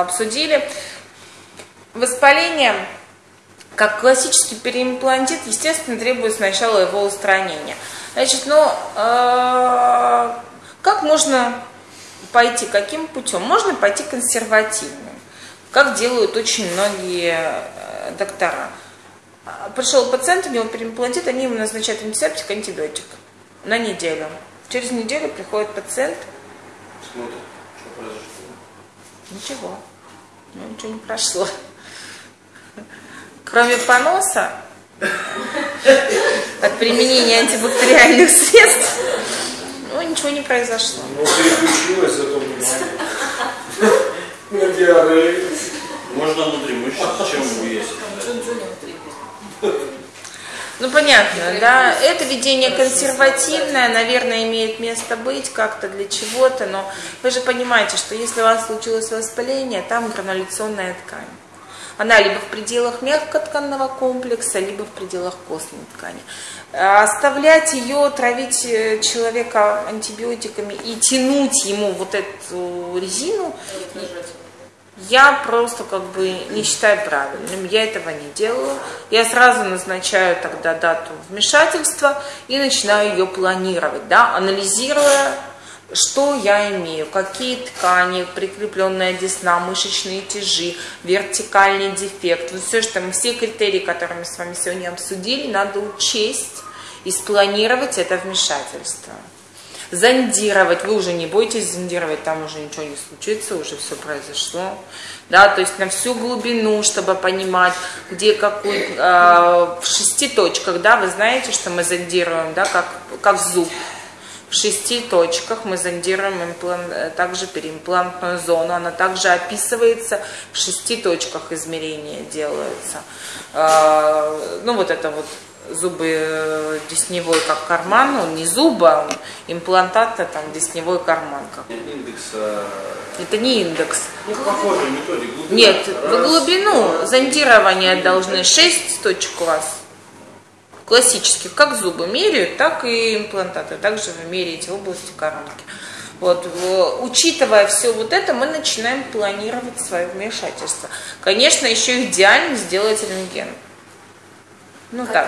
обсудили. Воспаление, как классический переимплантит, естественно, требует сначала его устранения. Значит, ну, э, как можно пойти, каким путем? Можно пойти консервативным, как делают очень многие э, доктора. Пришел пациент, у него переимплантит, они ему назначают антисептик, антибиотик на неделю. Через неделю приходит пациент. Смотрит. Ничего. Ну, ничего не прошло. Кроме поноса от применения антибактериальных средств, ну, ничего не произошло. Ну, переключилась, зато внимание. На диарею. Можно внутримышечно, чем есть. Ну, понятно, да. Это ведение консервативное, наверное, имеет место быть как-то для чего-то, но вы же понимаете, что если у вас случилось воспаление, там грануляционная ткань. Она либо в пределах мягкотканного комплекса, либо в пределах костной ткани. А Оставлять ее, травить э, человека антибиотиками и тянуть ему вот эту резину, я просто как бы не считаю правильным, я этого не делаю. Я сразу назначаю тогда дату вмешательства и начинаю ее планировать, да, анализируя, что я имею, какие ткани, прикрепленная десна, мышечные тяжи, вертикальный дефект. Вот все, что мы, все критерии, которые мы с вами сегодня обсудили, надо учесть и спланировать это вмешательство зондировать, вы уже не бойтесь зондировать, там уже ничего не случится, уже все произошло. Да, то есть на всю глубину, чтобы понимать, где какой, э, в шести точках, да, вы знаете, что мы зондируем, да, как, как зуб. В шести точках мы зондируем имплант, э, также переимплантную зону. Она также описывается, в шести точках измерения делаются. Э, ну, вот это вот зубы э, десневой как карман, он не зубы, а он имплантат, а там десневой карман. Как. Индекс. Это не индекс. Ну, похожая методика. Глубина. Нет, в Раз, глубину два, зондирования три, должны 6 точек у вас. Классических, как зубы меряют, так и имплантаты. Также вы меряете в области коронки. Вот, учитывая все вот это, мы начинаем планировать свое вмешательство. Конечно, еще идеально сделать рентген. Ну так.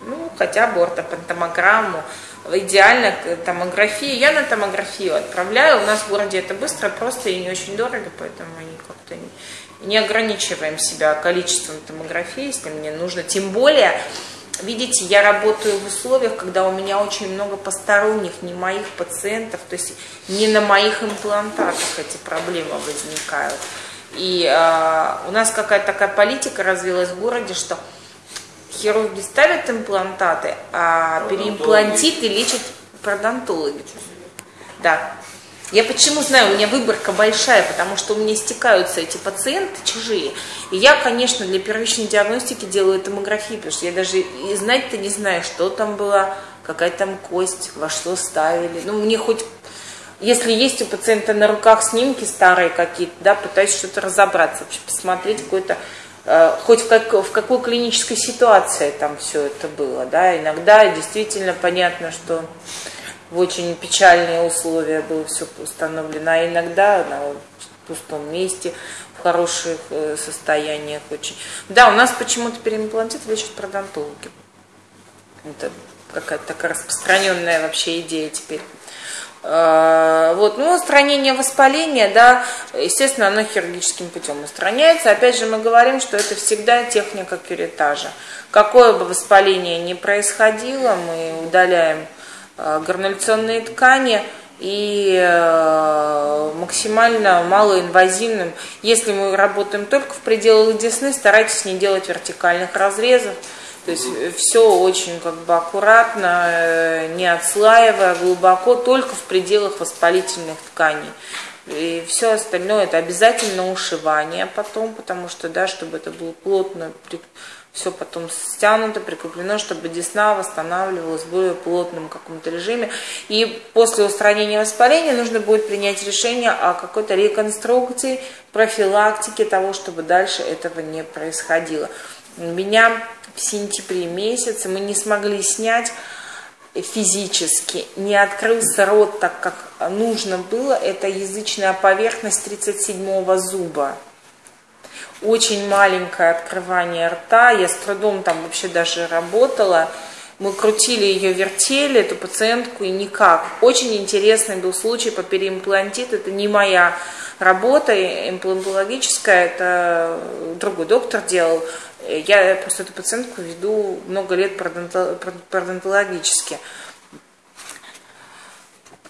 Ну, хотя бы ортопантомограмму. Идеально томографии. Я на томографию отправляю. У нас в городе это быстро, просто и не очень дорого, поэтому мы как-то не, не ограничиваем себя количеством томографии, если мне нужно. Тем более, видите, я работаю в условиях, когда у меня очень много посторонних, не моих пациентов, то есть не на моих имплантатах эти проблемы возникают. И а, у нас какая-то такая политика развилась в городе, что хирурги ставят имплантаты, а переимплантиты лечат пародонтологи. Да. Я почему знаю, у меня выборка большая, потому что у меня стекаются эти пациенты чужие. И я, конечно, для первичной диагностики делаю томографию, потому что я даже и знать-то не знаю, что там было, какая там кость, во что ставили. Ну, мне хоть если есть у пациента на руках снимки старые какие-то, да, пытаюсь что-то разобраться, вообще посмотреть какой-то, хоть в, как, в какой клинической ситуации там все это было, да, иногда действительно понятно, что в очень печальные условия было все установлено, а иногда на пустом месте, в хороших э, состояниях очень. Да, у нас почему-то переимплантит лечат пародонтологи. Это какая-то такая распространенная вообще идея теперь. Э, Вот, ну, устранение воспаления, да, естественно, оно хирургическим путем устраняется. Опять же, мы говорим, что это всегда техника кюретажа. Какое бы воспаление ни происходило, мы удаляем э, грануляционные ткани и э, максимально малоинвазивным. Если мы работаем только в пределах десны, старайтесь не делать вертикальных разрезов. То есть все очень как бы аккуратно, э, не отслаивая, глубоко, только в пределах воспалительных тканей. И все остальное это обязательно ушивание потом, потому что, да, чтобы это было плотно, все потом стянуто, прикреплено, чтобы десна восстанавливалась в более плотном каком-то режиме. И после устранения воспаления нужно будет принять решение о какой-то реконструкции, профилактике того, чтобы дальше этого не происходило. Меня в сентябре месяце мы не смогли снять физически, не открылся рот так, как нужно было, это язычная поверхность 37-го зуба. Очень маленькое открывание рта, я с трудом там вообще даже работала, мы крутили ее, вертели, эту пациентку, и никак. Очень интересный был случай по переимплантиту. Это не моя работа имплантологическая, это другой доктор делал. Я просто эту пациентку веду много лет пародонтологически.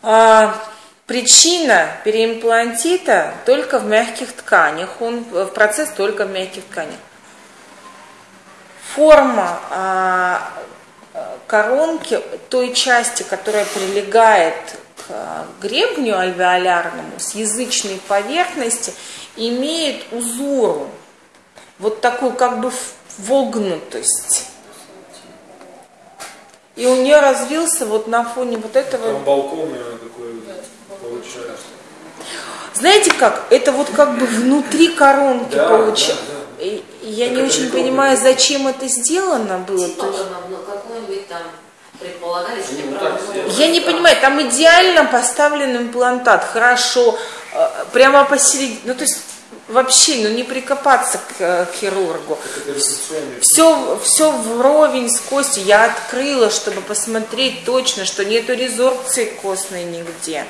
А, причина переимплантита только в мягких тканях, он в процесс только в мягких тканях. Форма а, коронки, той части, которая прилегает к гребню альвеолярному, с язычной поверхности, имеет узору, вот такую как бы вогнутость. И у нее развился вот на фоне вот этого... Там балкон такой получается. Знаете как? Это вот как бы внутри коронки Да, получается. да, да. И Я Так не очень понимаю, зачем это сделано было. Типа там, ну, какой-нибудь там сделали. Я не понимаю, там идеально поставлен имплантат, хорошо, э, прямо посередине, ну то есть вообще, ну не прикопаться к э, хирургу. Это рефлекционный. Все, все вровень с костью. Я открыла, чтобы посмотреть точно, что нету резорбции костной нигде,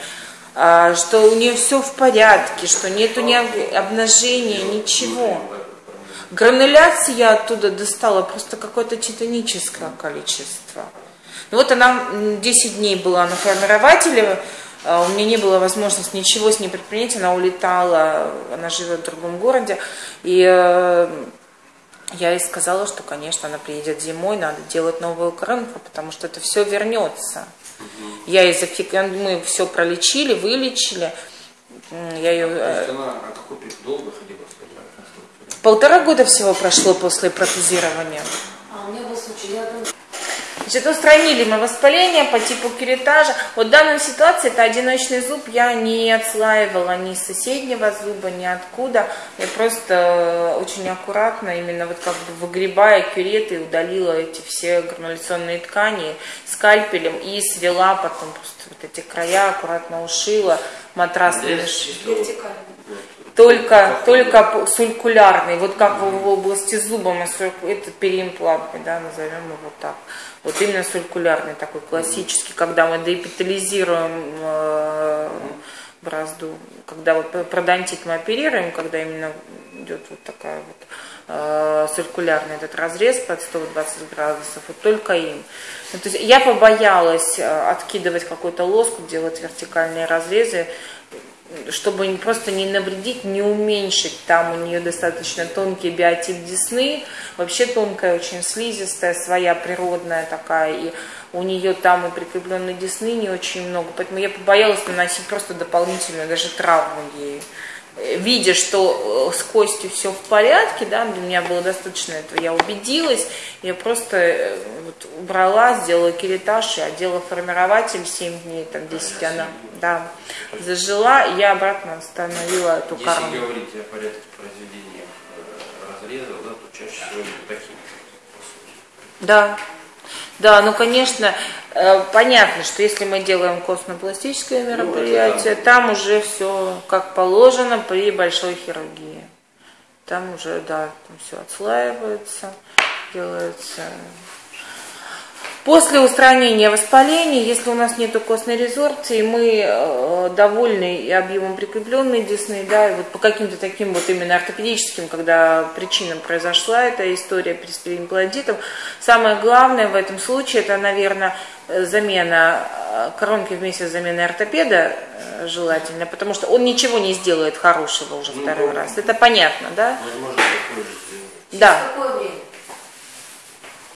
а, что у нее все в порядке, что нету ни об- обнажения, ничего. Грануляции я оттуда достала просто какое-то титаническое количество. Ну вот она м, 10 дней была на формирователе, у меня не было возможности ничего с ней предпринять, она улетала, она живет в другом городе, и э, я ей сказала, что, конечно, она приедет зимой, надо делать новую коронку, потому что это все вернется. Я ей зафик... мы все пролечили, вылечили. Я ее... То э, есть она а долго ходила, конструкцию? Полтора года всего прошло после протезирования. А у меня был случай, я там Значит, устранили мы воспаление по типу керетажа. Вот в данной ситуации это одиночный зуб, я не отслаивала ни соседнего зуба, ни откуда. Я просто э, очень аккуратно, именно вот как бы выгребая кюреты, удалила эти все грануляционные ткани скальпелем и свела потом просто вот эти края, аккуратно ушила, матрас Здесь только, только сулькулярный, вот как в, в области зуба это переимплантный, да, назовем его так. Вот именно сулькулярный такой классический, когда мы деэпитализируем э, бразду, когда вот п- пародонтит мы оперируем, когда именно идет вот такая вот э, циркулярный этот разрез под 120 градусов, вот только им. Ну, то есть я побоялась э, откидывать какой-то лоск, делать вертикальные разрезы, чтобы просто не навредить, не уменьшить. Там у нее достаточно тонкий биотип десны, вообще тонкая, очень слизистая, своя природная такая, и у нее там и прикрепленной десны не очень много, поэтому я побоялась наносить просто дополнительную даже травму ей. Видя, что э, с костью все в порядке, да, для меня было достаточно этого, я убедилась, я просто э, вот убрала, сделала керетаж и одела формирователь 7 дней, там 10 она, да, зажила, и я обратно установила эту Если коронку. говорить о порядке произведения э, разрезов, да, то чаще всего такие, по сути. Да, да, ну, конечно, э, понятно, что если мы делаем костно-пластическое Ну, мероприятие, там уже все как положено при большой хирургии. Там уже, да, там все отслаивается, делается. После устранения воспаления, если у нас нет костной резорбции, мы э, довольны и объемом прикрепленной десны, да, и вот по каким-то таким вот именно ортопедическим, когда причинам произошла эта история с переимплантитом, самое главное в этом случае, это, наверное, замена э, коронки вместе с заменой ортопеда э, желательно, потому что он ничего не сделает хорошего уже Ну, второй да. раз. Это понятно, да? Возможно. Да. Какое время?